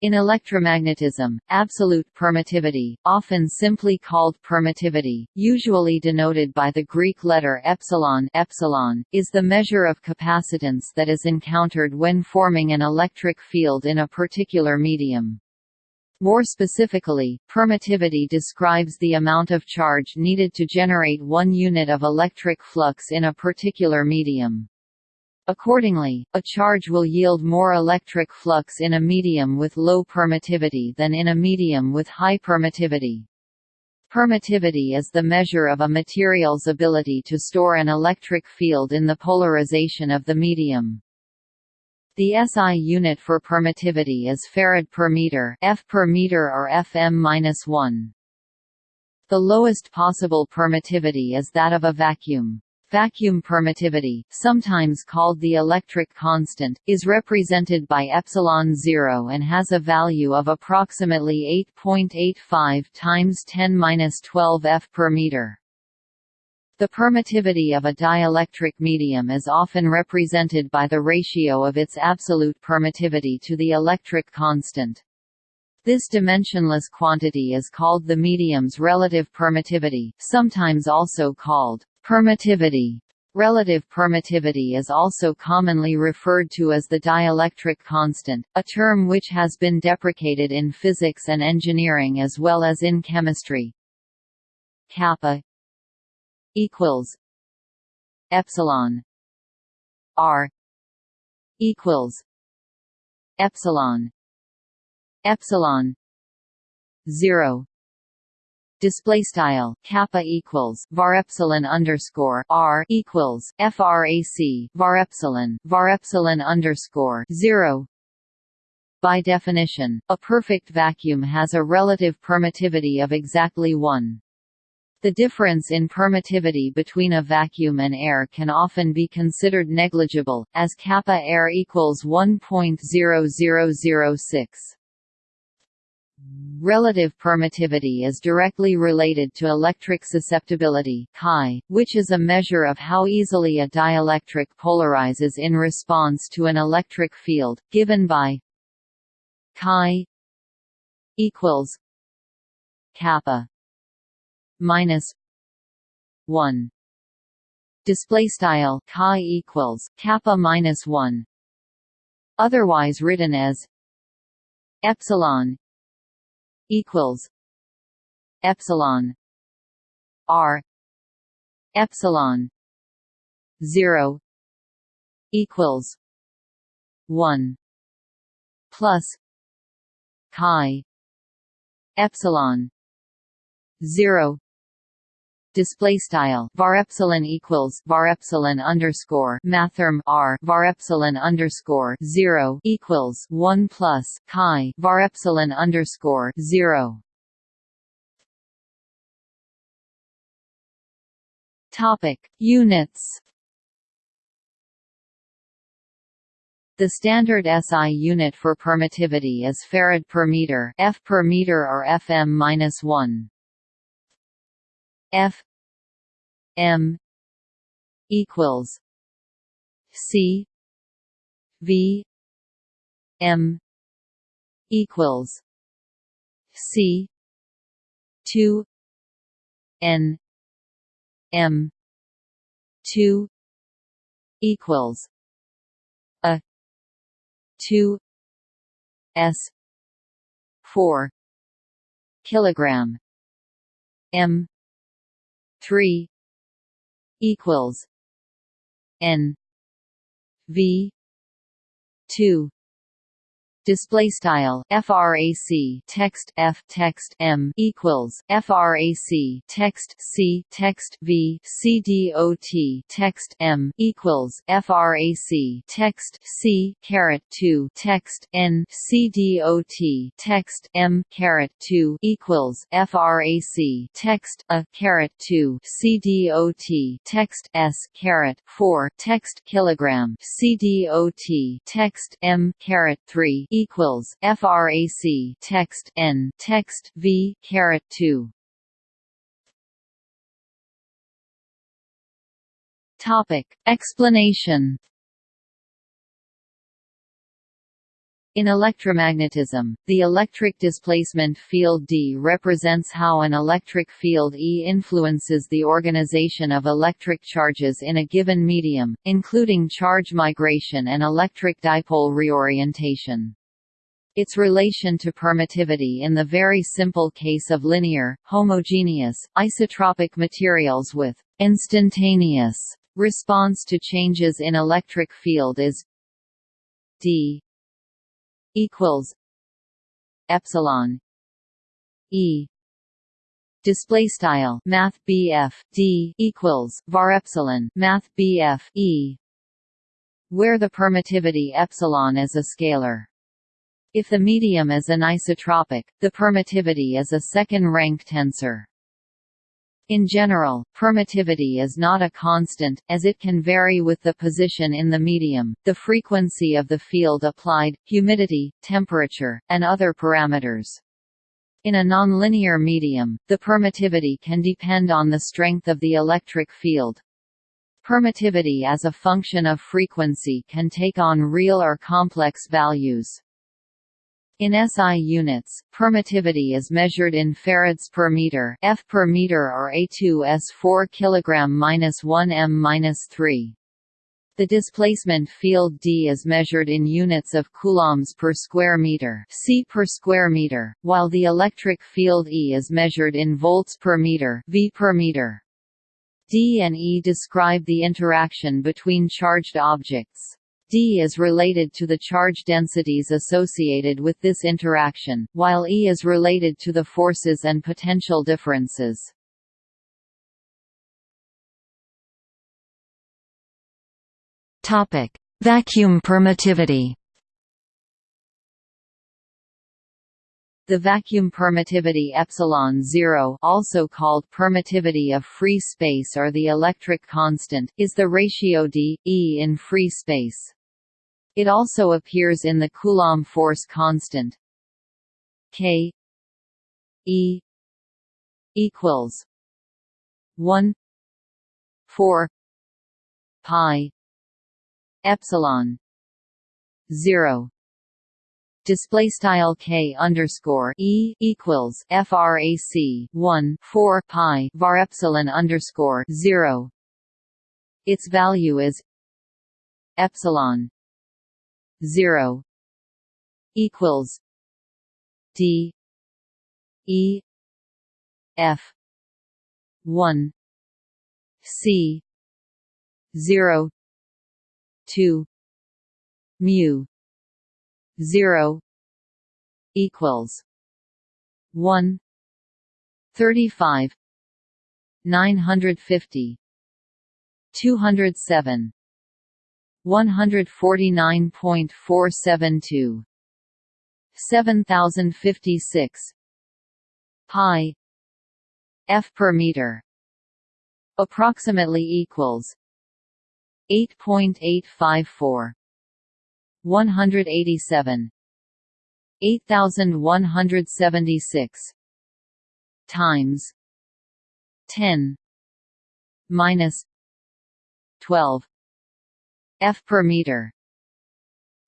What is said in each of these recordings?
In electromagnetism, absolute permittivity, often simply called permittivity, usually denoted by the Greek letter epsilon, epsilon is the measure of capacitance that is encountered when forming an electric field in a particular medium. More specifically, permittivity describes the amount of charge needed to generate one unit of electric flux in a particular medium. Accordingly, a charge will yield more electric flux in a medium with low permittivity than in a medium with high permittivity. Permittivity is the measure of a material's ability to store an electric field in the polarization of the medium. The SI unit for permittivity is farad per meter, F per meter or FM-1. The lowest possible permittivity is that of a vacuum. Vacuum permittivity, sometimes called the electric constant, is represented by epsilon 0 and has a value of approximately 8.85 times 10^-12 f per meter. The permittivity of a dielectric medium is often represented by the ratio of its absolute permittivity to the electric constant. This dimensionless quantity is called the medium's relative permittivity, sometimes also called Permittivity Relative permittivity is also commonly referred to as the dielectric constant, a term which has been deprecated in physics and engineering as well as in chemistry. Kappa equals epsilon r equals epsilon epsilon 0 display style kappa equals var epsilon underscore r equals frac var epsilon var epsilon underscore zero. By definition, a perfect vacuum has a relative permittivity of exactly 1. The difference in permittivity between a vacuum and air can often be considered negligible, as kappa air equals 1.0006. Relative permittivity is directly related to electric susceptibility chi, which is a measure of how easily a dielectric polarizes in response to an electric field, given by chi equals kappa minus 1 display style chi equals kappa minus 1 otherwise written as epsilon equals epsilon r epsilon 0 equals 1 plus chi epsilon 0 display style var epsilon equals var epsilon underscore mathrm r var epsilon underscore zero equals one plus chi var epsilon underscore zero. Topic units. The standard SI unit for permittivity is farad per meter, F per meter or FM-1. F M equals C V M equals C two N M two equals a two S four kilogram M three equals N V two display style frac text f text m equals frac text c text v c dot text m equals frac text c caret 2 text n c dot text m caret 2 equals frac text a caret 2 c dot text s caret 4 text kilogram c dot text m caret 3 equals frac text n text v caret 2 topic. Explanation. In electromagnetism, the electric displacement field D represents how an electric field E influences the organization of electric charges in a given medium, including charge migration and electric dipole reorientation. Its relation to permittivity in the very simple case of linear, homogeneous, isotropic materials with instantaneous response to changes in electric field is d equals epsilon e. Display style math BF D equals var epsilon math BF E where the permittivity epsilon is a scalar if the medium is anisotropic the permittivity is a second rank tensor in general, permittivity is not a constant, as it can vary with the position in the medium, the frequency of the field applied, humidity, temperature, and other parameters. In a nonlinear medium, the permittivity can depend on the strength of the electric field. Permittivity as a function of frequency can take on real or complex values. In SI units, permittivity is measured in farads per meter, F per meter or A2S 4 kg 1 m 3. The displacement field D is measured in units of coulombs per square meter, C per square meter, while the electric field E is measured in volts per meter, V per meter. D and E describe the interaction between charged objects. D is related to the charge densities associated with this interaction, while E is related to the forces and potential differences. Topic: Vacuum permittivity. The vacuum permittivity epsilon 0 also called permittivity of free space or the electric constant, is the ratio d, E in free space. It also appears in the Coulomb force constant. K E equals one four pi epsilon zero. Display style k underscore e equals frac 1 4 pi var epsilon underscore 0 its value is epsilon 0 equals D E F 1 C 0 2 mu 0 equals 1 35 950 207 149.472 7056 pi. F per meter. Approximately equals 8.854 187 8176 times 10 minus 12 f per meter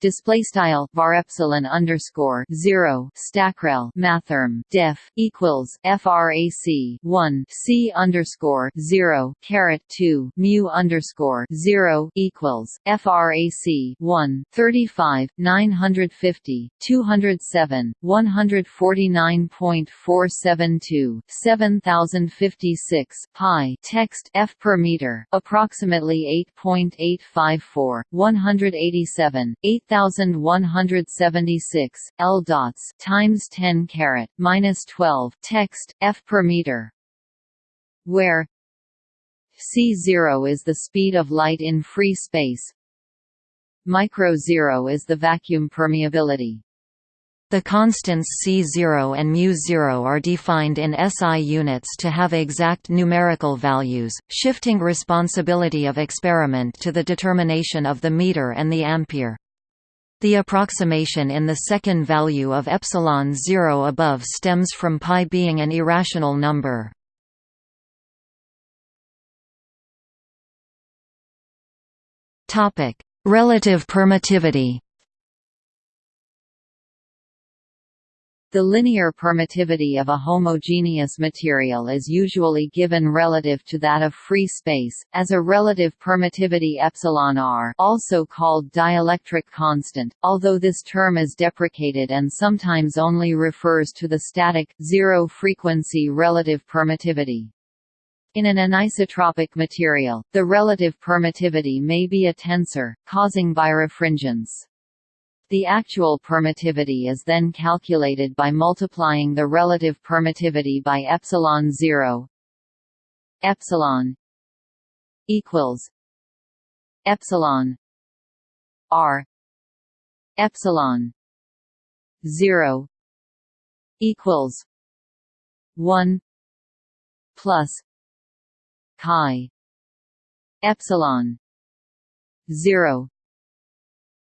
display style var epsilon underscore zero stackrel mathrm def equals frac one c underscore zero caret two mu underscore zero equals frac one thirty five nine hundred fifty two hundred seven one hundred forty nine point four seven two seven thousand fifty six pi text f per meter approximately eight point eight five four one hundred eighty seven eight 8176 L dots times 10 caret minus 12 text f per meter where c0 is the speed of light in free space micro zero is the vacuum permeability the constants C0 and μ0 are defined in SI units to have exact numerical values, shifting responsibility of experiment to the determination of the meter and the ampere. The approximation in the second value of epsilon 0 above stems from pi being an irrational number. Relative permittivity. The linear permittivity of a homogeneous material is usually given relative to that of free space, as a relative permittivity epsilon r also called dielectric constant, although this term is deprecated and sometimes only refers to the static, zero-frequency relative permittivity. In an anisotropic material, the relative permittivity may be a tensor, causing birefringence. The actual permittivity is then calculated by multiplying the relative permittivity by epsilon 0 epsilon equals epsilon r epsilon 0 equals 1 plus chi epsilon 0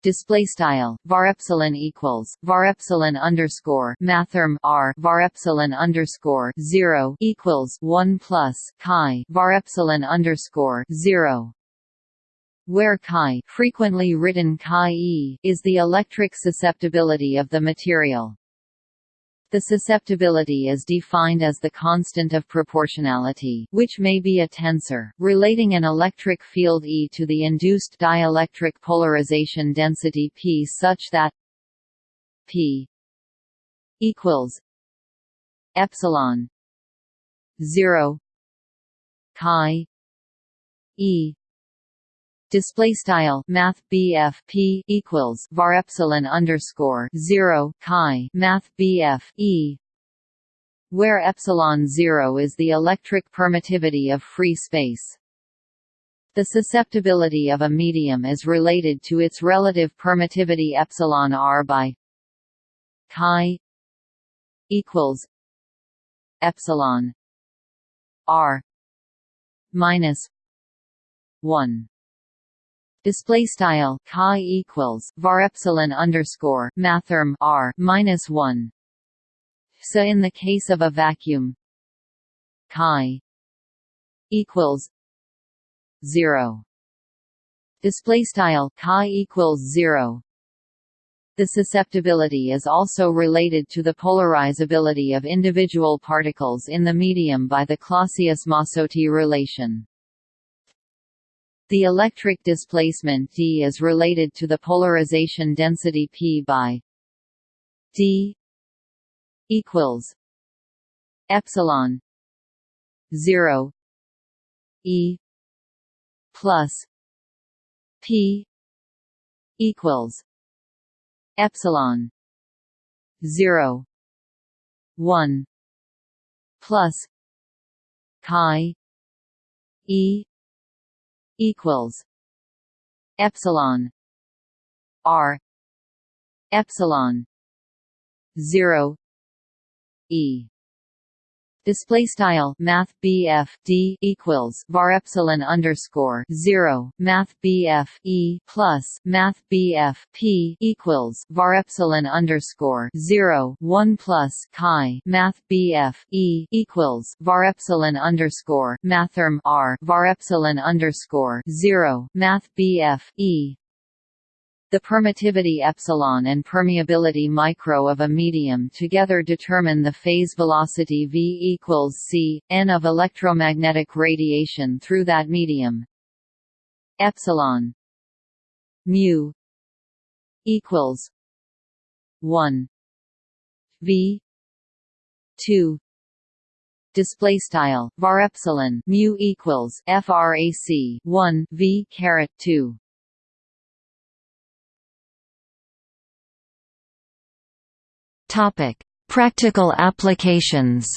display style var epsilon equals var epsilon underscore mathrm r var epsilon underscore 0 equals 1 plus chi var epsilon underscore 0 where chi frequently written chi e is the electric susceptibility of the material the susceptibility is defined as the constant of proportionality which may be a tensor, relating an electric field E to the induced dielectric polarization density P such that P equals epsilon 0 chi E display style math BF P equals var epsilon underscore 0 chi math BF E where epsilon 0 is the electric permittivity of free space. The susceptibility of a medium is related to its relative permittivity epsilon r by chi equals epsilon r minus 1 Display style chi equals var epsilon underscore mathrm r minus one. So in the case of a vacuum, chi equals zero. Display style chi equals zero. The susceptibility is also related to the polarizability of individual particles in the medium by the Clausius-Mossotti relation. The electric displacement D is related to the polarization density P by D equals epsilon 0 E plus P equals epsilon 0 1 plus chi E equals epsilon r epsilon 0 e Display style Math BF D equals var epsilon underscore zero Math BF E plus Math BF P equals var epsilon underscore zero one plus chi Math BF E equals var epsilon underscore Mathrm R var epsilon underscore zero Math BF E the permittivity epsilon and permeability micro of a medium together determine the phase velocity v equals c n of electromagnetic radiation through that medium. Epsilon mu equals one v two display style var epsilon mu equals frac 1 v caret 2 Topic: Practical applications.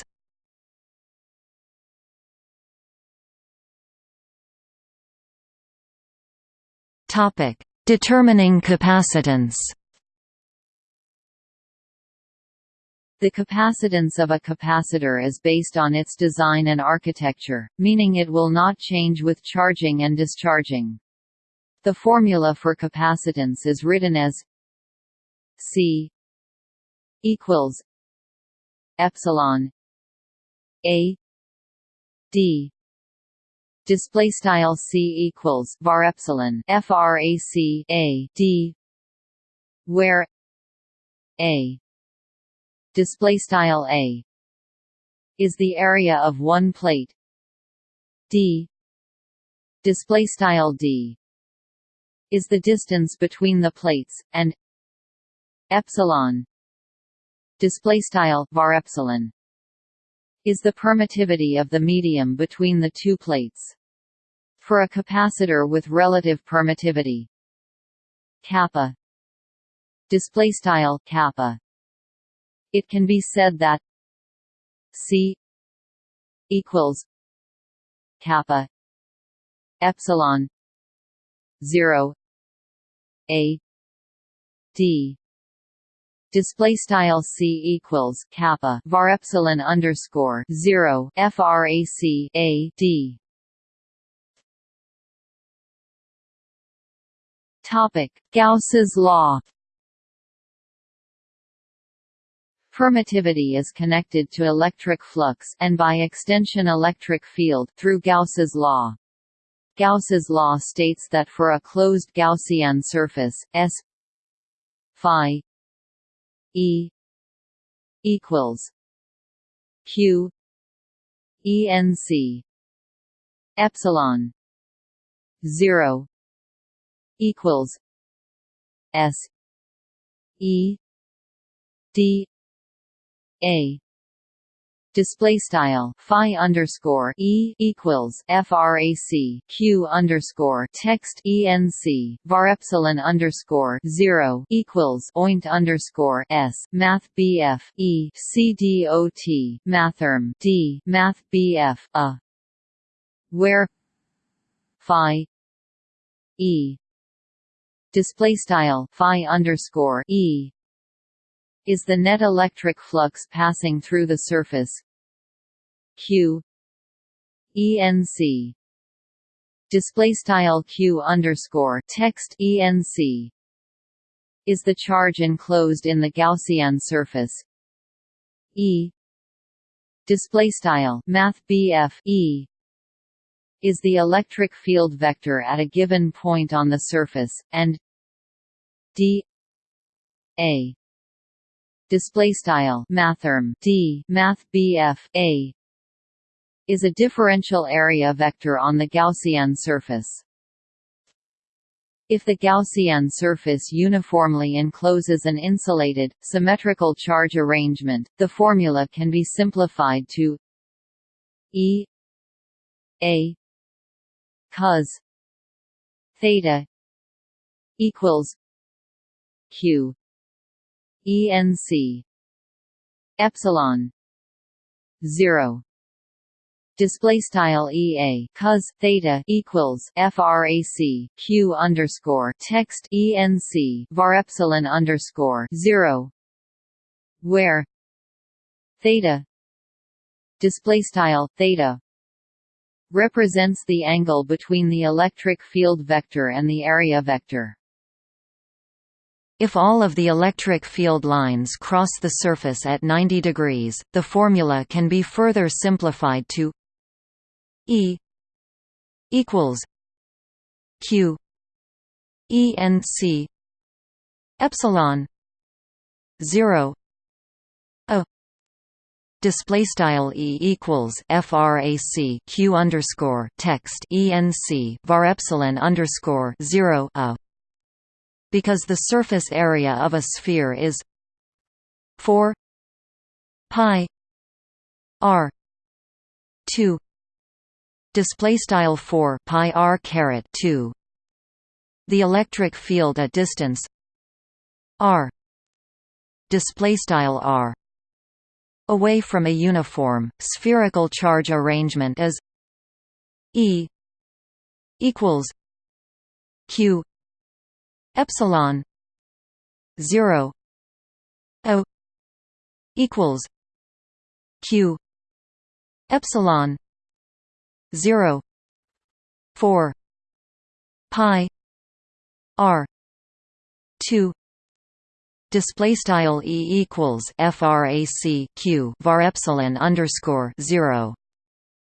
Topic: Determining capacitance. The capacitance of a capacitor is based on its design and architecture, meaning it will not change with charging and discharging. The formula for capacitance is written as C equals epsilon a d. Display style c equals var epsilon frac a d where a display style a is the area of one plate. D display style d is the distance between the plates and epsilon display style var epsilon is the permittivity of the medium between the two plates. For a capacitor with relative permittivity kappa display style kappa it can be said that c equals kappa epsilon 0 a d display style c equals kappa var epsilon underscore 0 frac a d topic gauss's law Permittivity is connected to electric flux and by extension electric field through Gauss's law. Gauss's law states that for a closed Gaussian surface, S phi E equals Q ENC epsilon 0 equals S E D a display style phi underscore e equals frac q underscore text enc var epsilon underscore zero equals oint underscore s math bf e c dot mathrm d math bf a. Where phi e display style phi underscore e is the net electric flux passing through the surface. Q enc display style q underscore text enc is the charge enclosed in the Gaussian surface. E display style math e. Is the electric field vector at a given point on the surface and d a display style mathrm d math bf a is a differential area vector on the Gaussian surface. If the Gaussian surface uniformly encloses an insulated, symmetrical charge arrangement, the formula can be simplified to E A cos theta equals Q ENC epsilon. 0 display style ea cos theta equals frac q underscore. Text enc var epsilon underscore. 0 where? Theta. Display style theta. Represents the angle between the electric field vector and the area vector if all of the electric field lines cross the surface at 90 degrees, the formula can be further simplified to E equals Q E N C epsilon 0 a display style e equals frac q underscore text enc var epsilon underscore 0 a because the surface area of a sphere is 4 pi r 2 display style 4 pi r caret 2 the electric field at distance r display style r. Away from a uniform spherical charge arrangement is e equals q epsilon 0 o equals q epsilon 0 4 pi r 2 display style e equals frac q var epsilon underscore 0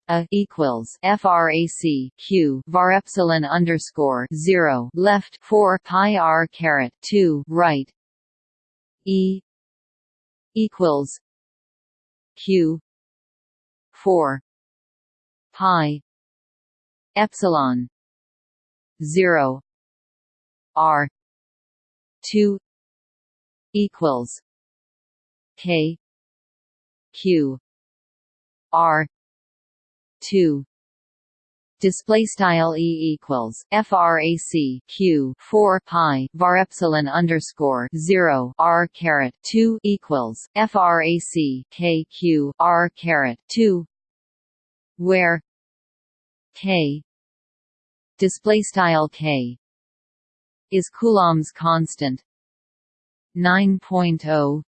a equals frac q var epsilon underscore zero. Left four pi r caret two right. E equals q 4 pi epsilon 0 r 2 equals k q r 2 display style e equals frac q 4 pi var epsilon underscore 0 r caret 2 equals frac k q r caret 2 where k display style k is coulomb's constant 9.0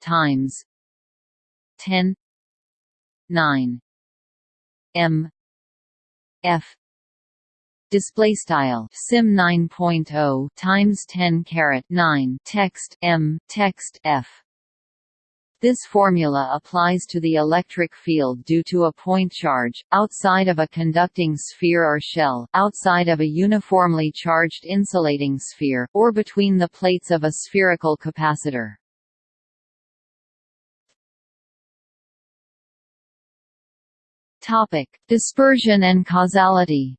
times 10 9 m. F. Display style. Sim 9.0 times 10 caret 9 text m. Text f. This formula applies to the electric field due to a point charge, outside of a conducting sphere or shell, outside of a uniformly charged insulating sphere, or between the plates of a spherical capacitor. Topic: Dispersion and causality.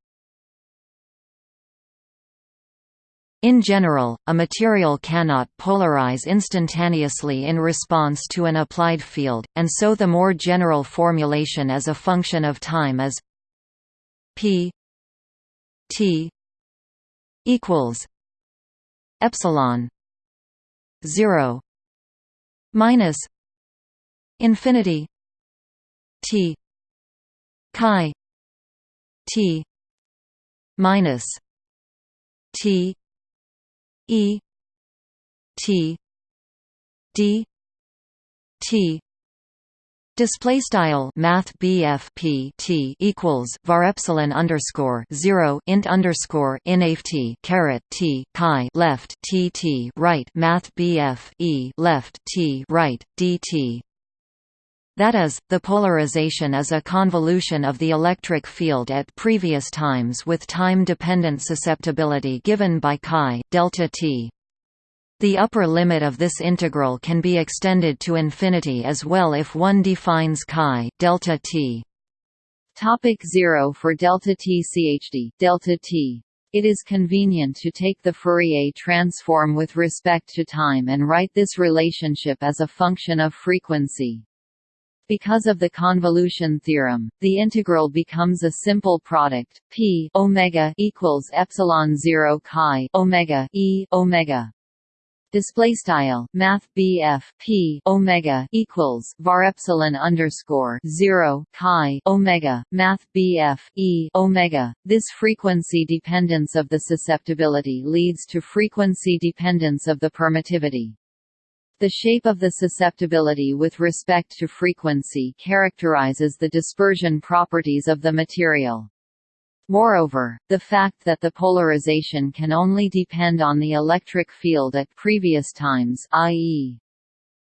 In general, a material cannot polarize instantaneously in response to an applied field, and so the more general formulation as a function of time is p t equals epsilon 0 minus infinity t chi t minus t e t d t. Display style Math BF P T equals var epsilon underscore zero int underscore inft caret T chi left T T right Math BF E left T right DT that is, the polarization is a convolution of the electric field at previous times with time-dependent susceptibility given by chi delta t. The upper limit of this integral can be extended to infinity as well if one defines chi delta t. Topic 0 for delta t chd delta t it is convenient to take the Fourier transform with respect to time and write this relationship as a function of frequency. Because of the convolution theorem, the integral becomes a simple product p omega equals epsilon 0 chi omega e omega. Display style math BF P Omega equals var epsilon underscore 0 chi Omega math BF E Omega. This frequency dependence of the susceptibility leads to frequency dependence of the permittivity the shape of the susceptibility with respect to frequency characterizes the dispersion properties of the material. Moreover, the fact that the polarization can only depend on the electric field at previous times i.e.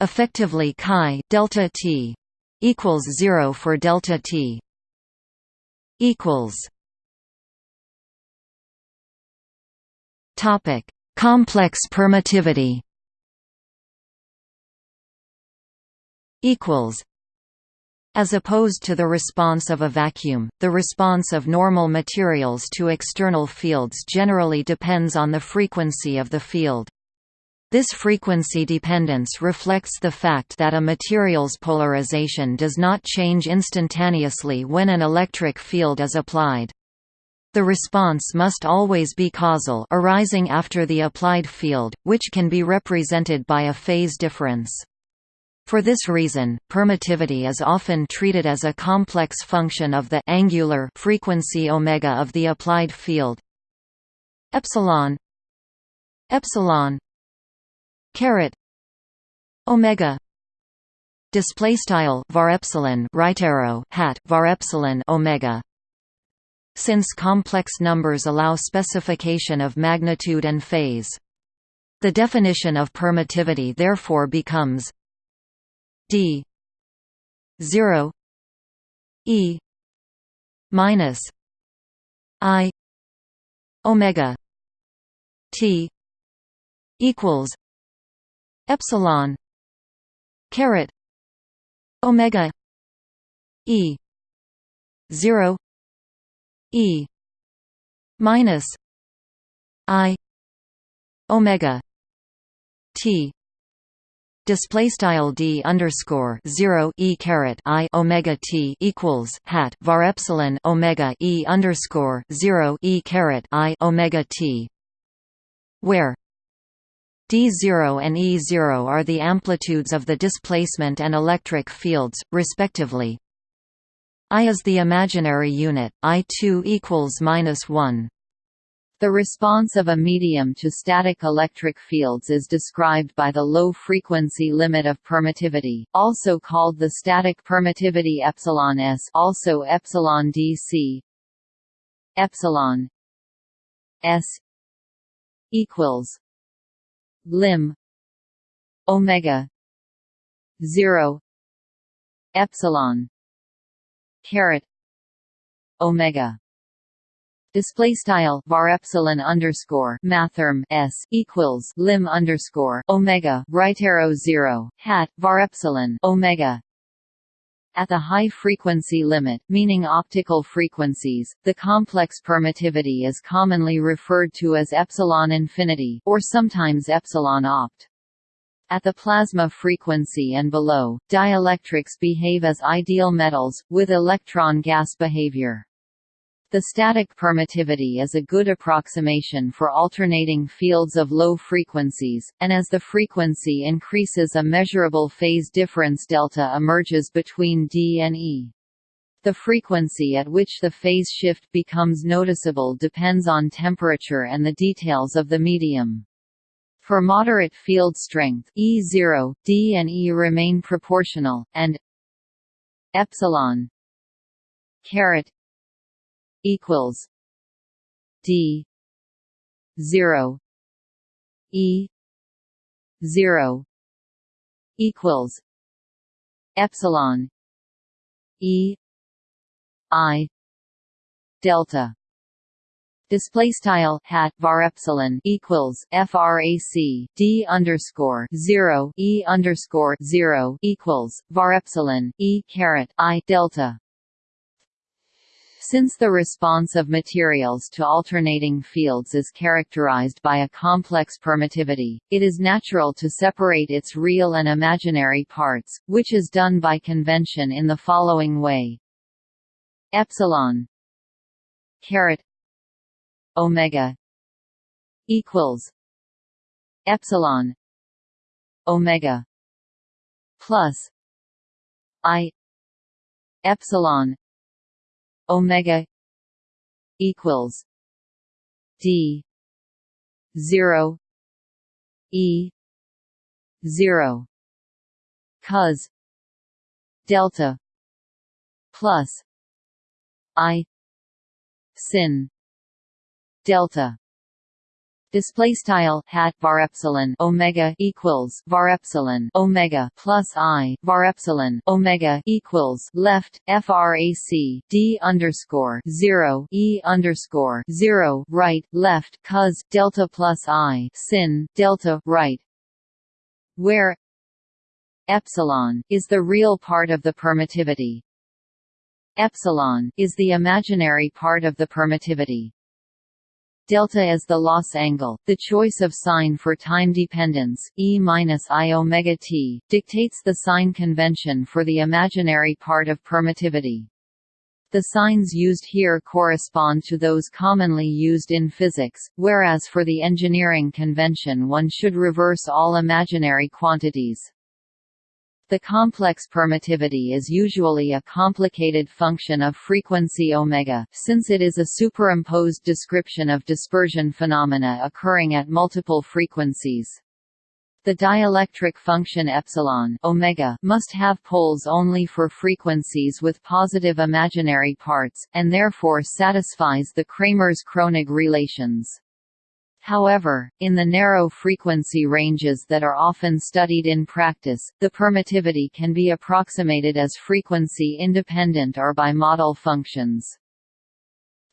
effectively chi delta t equals 0 for delta t equals topic complex permittivity equals as opposed to the response of a vacuum, the response of normal materials to external fields generally depends on the frequency of the field. This frequency dependence reflects the fact that a material's polarization does not change instantaneously when an electric field is applied. The response must always be causal arising after the applied field, which can be represented by a phase difference. For this reason, permittivity is often treated as a complex function of the angular frequency omega of the applied field. Epsilon epsilon caret omega display style var epsilon right arrow hat var epsilon omega since complex numbers allow specification of magnitude and phase the definition of permittivity therefore becomes d. 0 e. minus i omega t equals epsilon caret omega e 0 e minus i omega t display style d underscore zero e caret i omega t equals hat var epsilon omega e underscore zero e caret i omega t, where d0 and e0 are the amplitudes of the displacement and electric fields, respectively. I is the imaginary unit, I2 equals minus 1. The response of a medium to static electric fields is described by the low-frequency limit of permittivity, also called the static permittivity epsilon s, also epsilon dc. Epsilon s equals lim omega 0 epsilon caret omega display style var epsilon underscore mathrm s equals lim underscore omega right arrow zero hat var epsilon omega at the high frequency limit, meaning optical frequencies, the complex permittivity is commonly referred to as epsilon infinity, or sometimes epsilon opt. At the plasma frequency and below, dielectrics behave as ideal metals, with electron gas behavior. The static permittivity is a good approximation for alternating fields of low frequencies, and as the frequency increases a measurable phase difference delta emerges between D and E. The frequency at which the phase shift becomes noticeable depends on temperature and the details of the medium. For moderate field strength E0, D and E remain proportional, and epsilon caret equals D zero E zero equals epsilon E I delta. Display style hat var epsilon equals frac d underscore zero e underscore zero equals var epsilon e caret i delta since the response of materials to alternating fields is characterized by a complex permittivity, it is natural to separate its real and imaginary parts, which is done by convention in the following way. Epsilon caret omega equals epsilon omega plus i epsilon omega equals d 0 e 0 cos delta plus i sin delta display style hat var epsilon omega equals var epsilon omega plus i var epsilon omega equals left frac d underscore 0 e underscore 0 right left cos delta plus i sin delta right where epsilon is the real part of the permittivity. Epsilon is the imaginary part of the permittivity Delta is the loss angle. The choice of sign for time dependence, E minus I omega t, dictates the sign convention for the imaginary part of permittivity. The signs used here correspond to those commonly used in physics, whereas for the engineering convention one should reverse all imaginary quantities. The complex permittivity is usually a complicated function of frequency omega, since it is a superimposed description of dispersion phenomena occurring at multiple frequencies. The dielectric function epsilon omega must have poles only for frequencies with positive imaginary parts, and therefore satisfies the Kramers-Kronig relations. However, in the narrow frequency ranges that are often studied in practice, the permittivity can be approximated as frequency independent or by model functions.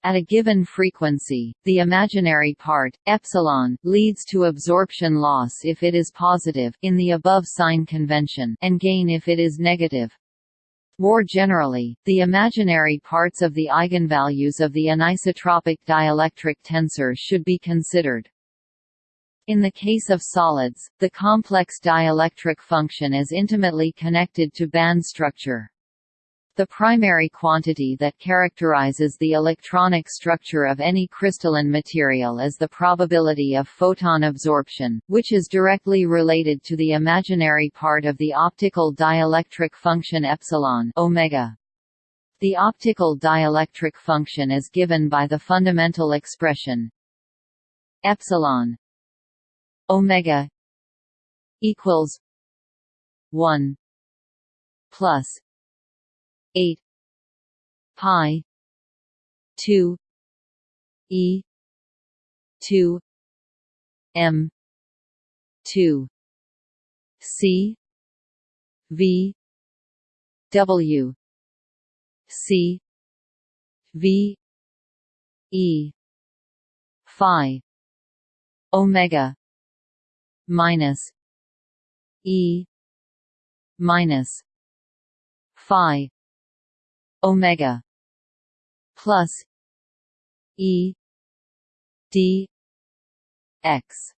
At a given frequency, the imaginary part, epsilon, leads to absorption loss if it is positive in the above sign convention and gain if it is negative. More generally, the imaginary parts of the eigenvalues of the anisotropic dielectric tensor should be considered. In the case of solids, the complex dielectric function is intimately connected to band structure. The primary quantity that characterizes the electronic structure of any crystalline material is the probability of photon absorption, which is directly related to the imaginary part of the optical dielectric function epsilon omega. The optical dielectric function is given by the fundamental expression epsilon omega equals 1 plus 8 pi. 2 e. 2 m. 2 c. V. W. C. V. E. Phi. Omega. Minus. E. Minus. Phi omega plus e d x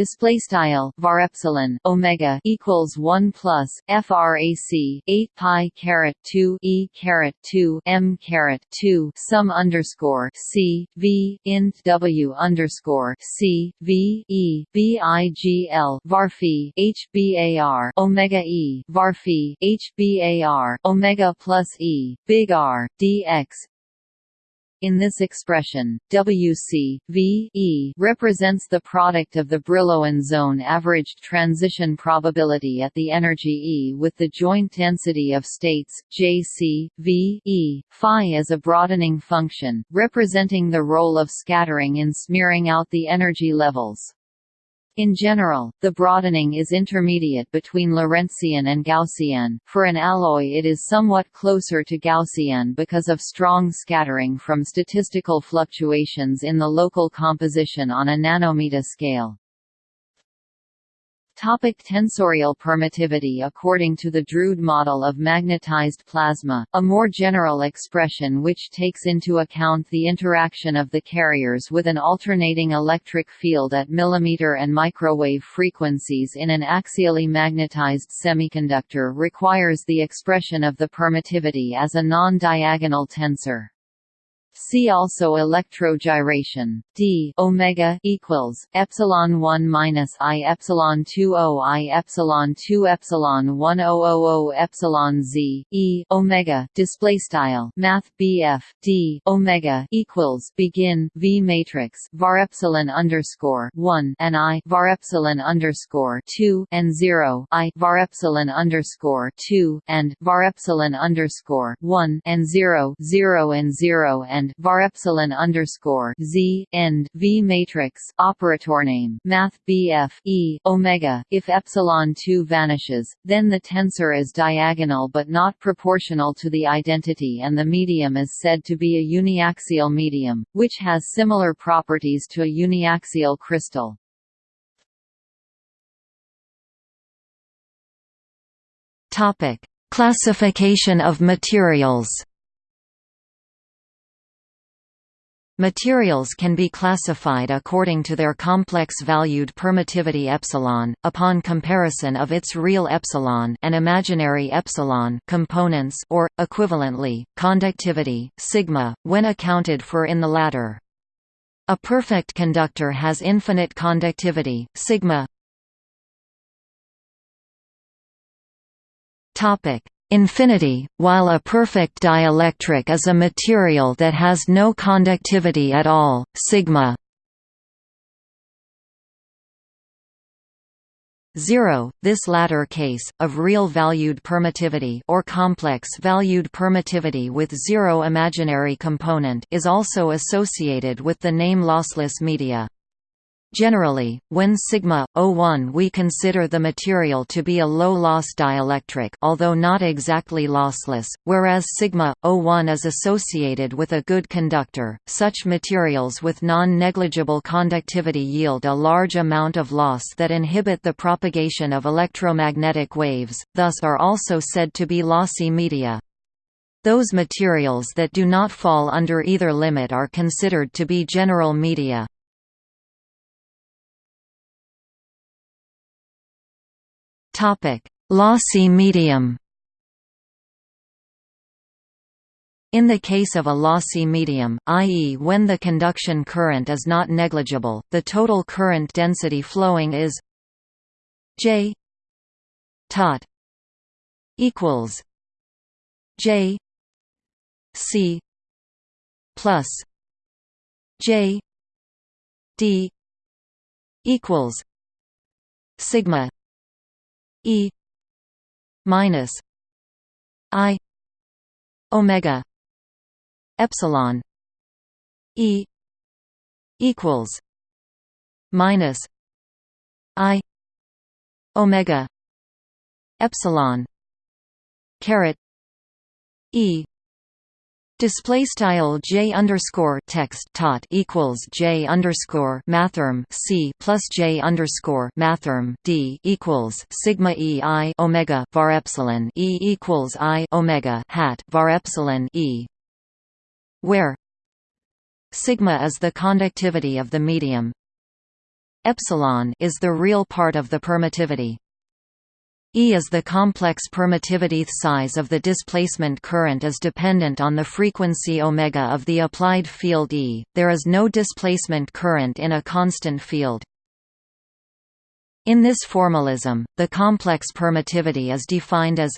display style var epsilon omega equals 1 plus frac 8 pi caret 2 e caret 2 m caret 2 sum underscore c v int w underscore c v e b i g l var phi h bar omega e var phi h bar omega plus e big r dx in this expression, Wc v e represents the product of the Brillouin zone averaged transition probability at the energy E with the joint density of states, Jc v e phi as a broadening function, representing the role of scattering in smearing out the energy levels. In general, the broadening is intermediate between Lorentzian and Gaussian. For an alloy it is somewhat closer to Gaussian because of strong scattering from statistical fluctuations in the local composition on a nanometer scale. Topic tensorial permittivity According to the Drude model of magnetized plasma, a more general expression which takes into account the interaction of the carriers with an alternating electric field at millimeter and microwave frequencies in an axially magnetized semiconductor requires the expression of the permittivity as a non-diagonal tensor. See also electrogyration. D omega equals epsilon one minus I epsilon two O I epsilon two epsilon one O O O epsilon Z E omega display style Math BF D omega equals begin V matrix var epsilon underscore one and I var epsilon underscore two and zero I var epsilon underscore two and var epsilon underscore one and zero zero and zero and var epsilon underscore z end v matrix operator name math bf e omega. If epsilon two vanishes, then the tensor is diagonal but not proportional to the identity, and the medium is said to be a uniaxial medium, which has similar properties to a uniaxial crystal. Topic: Classification of materials. Materials can be classified according to their complex-valued permittivity epsilon, upon comparison of its real epsilon and imaginary epsilon components or, equivalently, conductivity, sigma, when accounted for in the latter. A perfect conductor has infinite conductivity, sigma. Infinity, while a perfect dielectric is a material that has no conductivity at all, sigma 0. This latter case, of real-valued permittivity or complex-valued permittivity with zero imaginary component is also associated with the name lossless media. Generally, when sigma o1, we consider the material to be a low-loss dielectric although not exactly lossless, whereas sigma o1 is associated with a good conductor. Such materials with non-negligible conductivity yield a large amount of loss that inhibit the propagation of electromagnetic waves, thus are also said to be lossy media. Those materials that do not fall under either limit are considered to be general media. Topic: Lossy medium. In the case of a lossy medium, i.e. when the conduction current is not negligible, the total current density flowing is J tot equals J C plus J D equals sigma E minus I omega epsilon E equals minus I omega epsilon caret E Display style j underscore text tot equals j underscore mathrm c plus j underscore mathrm d equals sigma e i omega var epsilon e equals i omega hat var epsilon e, where sigma is the conductivity of the medium, epsilon is the real part of the permittivity. E is the complex permittivity size of the displacement current is dependent on the frequency omega of the applied field E. There is no displacement current in a constant field. In this formalism, the complex permittivity is defined as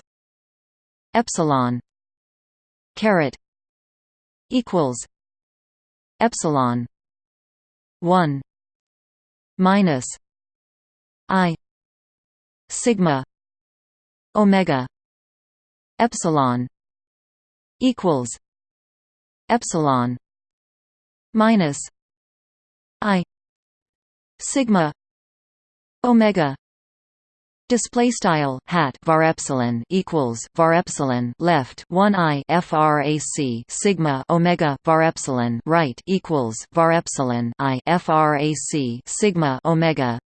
epsilon caret equals epsilon 1 minus i sigma omega epsilon equals epsilon minus i sigma omega Display style hat var epsilon equals var epsilon left one i frac sigma omega var epsilon right equals var epsilon i frac sigma omega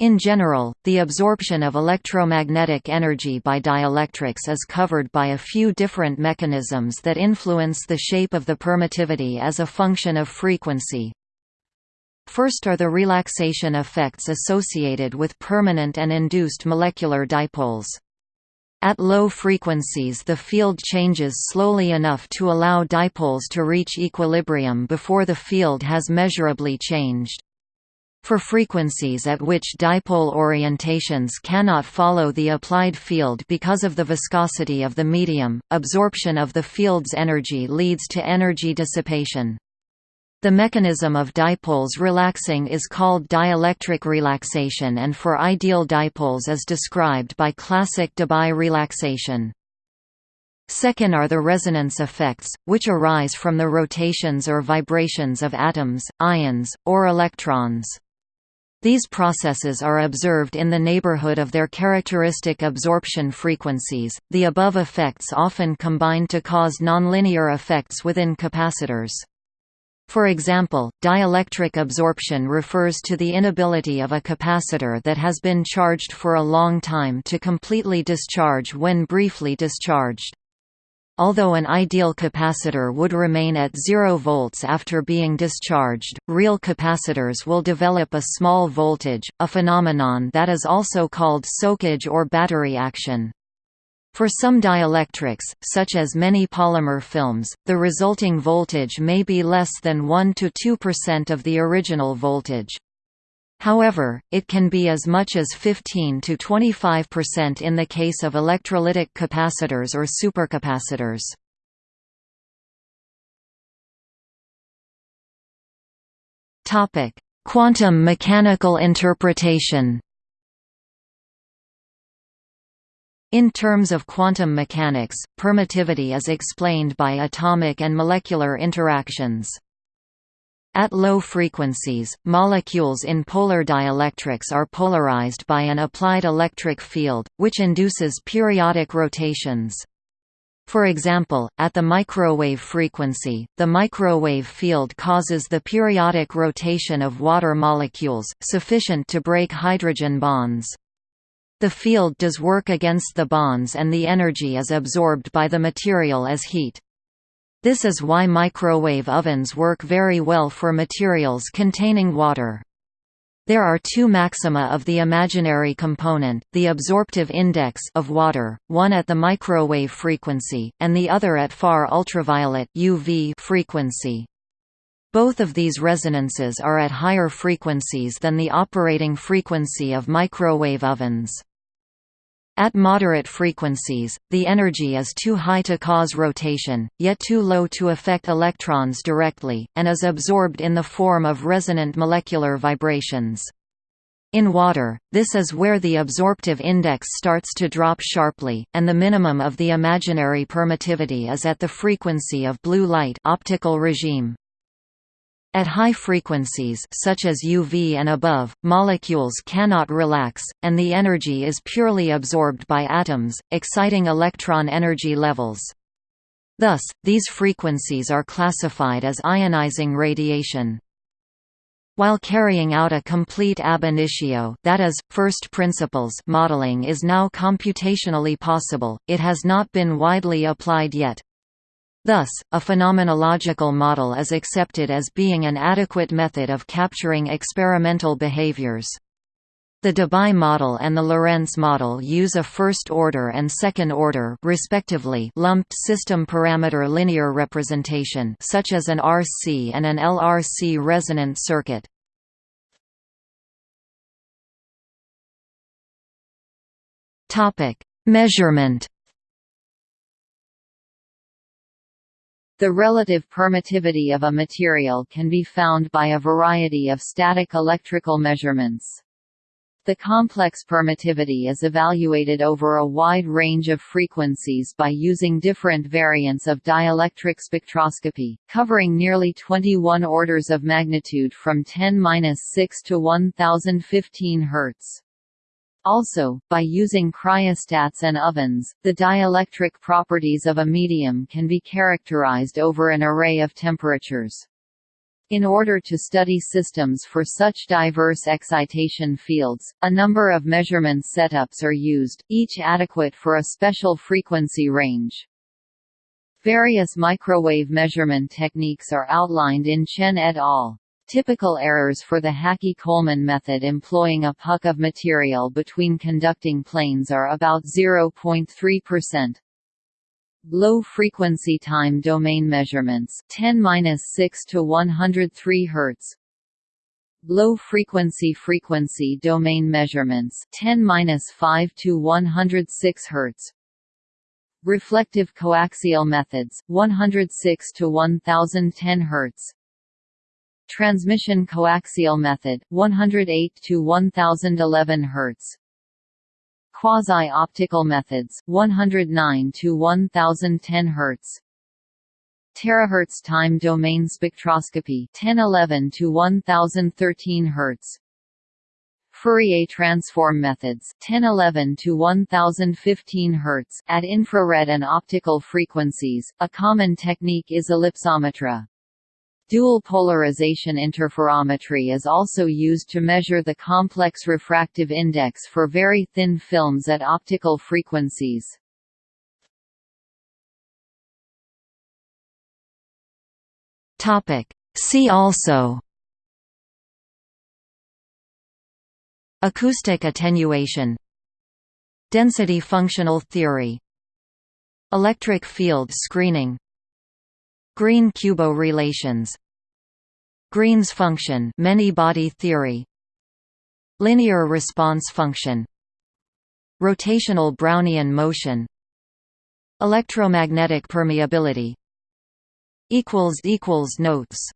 in general, the absorption of electromagnetic energy by dielectrics is covered by a few different mechanisms that influence the shape of the permittivity as a function of frequency. First are the relaxation effects associated with permanent and induced molecular dipoles. At low frequencies the field changes slowly enough to allow dipoles to reach equilibrium before the field has measurably changed. For frequencies at which dipole orientations cannot follow the applied field because of the viscosity of the medium, absorption of the field's energy leads to energy dissipation. The mechanism of dipoles relaxing is called dielectric relaxation and for ideal dipoles is described by classic Debye relaxation. Second are the resonance effects, which arise from the rotations or vibrations of atoms, ions, or electrons. These processes are observed in the neighborhood of their characteristic absorption frequencies. The above effects often combine to cause nonlinear effects within capacitors. For example, dielectric absorption refers to the inability of a capacitor that has been charged for a long time to completely discharge when briefly discharged. Although an ideal capacitor would remain at 0 volts after being discharged, real capacitors will develop a small voltage, a phenomenon that is also called soakage or battery action. For some dielectrics, such as many polymer films, the resulting voltage may be less than 1–2% of the original voltage. However, it can be as much as 15 to 25% in the case of electrolytic capacitors or supercapacitors. Topic: Quantum mechanical interpretation. In terms of quantum mechanics, permittivity is explained by atomic and molecular interactions. At low frequencies, molecules in polar dielectrics are polarized by an applied electric field, which induces periodic rotations. For example, at the microwave frequency, the microwave field causes the periodic rotation of water molecules, sufficient to break hydrogen bonds. The field does work against the bonds and the energy is absorbed by the material as heat. This is why microwave ovens work very well for materials containing water. There are two maxima of the imaginary component, the absorptive index of water, one at the microwave frequency, and the other at far ultraviolet UV frequency. Both of these resonances are at higher frequencies than the operating frequency of microwave ovens. At moderate frequencies, the energy is too high to cause rotation, yet too low to affect electrons directly, and is absorbed in the form of resonant molecular vibrations. In water, this is where the absorptive index starts to drop sharply, and the minimum of the imaginary permittivity is at the frequency of blue light optical regime. At high frequencies such as UV and above, molecules cannot relax, and the energy is purely absorbed by atoms, exciting electron energy levels. Thus, these frequencies are classified as ionizing radiation. While carrying out a complete ab initio that is, first principles modeling is now computationally possible, it has not been widely applied yet. Thus, a phenomenological model is accepted as being an adequate method of capturing experimental behaviors. The Debye model and the Lorentz model use a first-order and second-order respectively lumped system parameter linear representation such as an RC and an LRC resonant circuit. Measurement The relative permittivity of a material can be found by a variety of static electrical measurements. The complex permittivity is evaluated over a wide range of frequencies by using different variants of dielectric spectroscopy, covering nearly 21 orders of magnitude from 10-6 to 1015 Hz. Also, by using cryostats and ovens, the dielectric properties of a medium can be characterized over an array of temperatures. In order to study systems for such diverse excitation fields, a number of measurement setups are used, each adequate for a special frequency range. Various microwave measurement techniques are outlined in Chen et al. Typical errors for the Hakki-Coleman method employing a puck of material between conducting planes are about 0.3%. Low-frequency time domain measurements 10-6 to 103 Hz. Low-frequency frequency domain measurements 10-5 to 106 Hz. Reflective coaxial methods 106 to 1010 Hz. Transmission coaxial method 108 to 1011 Hz Quasi-optical methods 109 to 1010 Hz Terahertz time domain spectroscopy 1011 to 1013 Hz Fourier transform methods 1011 to 1015 Hz at infrared and optical frequencies. A common technique is ellipsometry. Dual polarization interferometry is also used to measure the complex refractive index for very thin films at optical frequencies. See also Acoustic attenuation Density functional theory Electric field screening Green-Kubo relations. Green's function many-body theory. Linear response function. Rotational Brownian motion. Electromagnetic permeability. Notes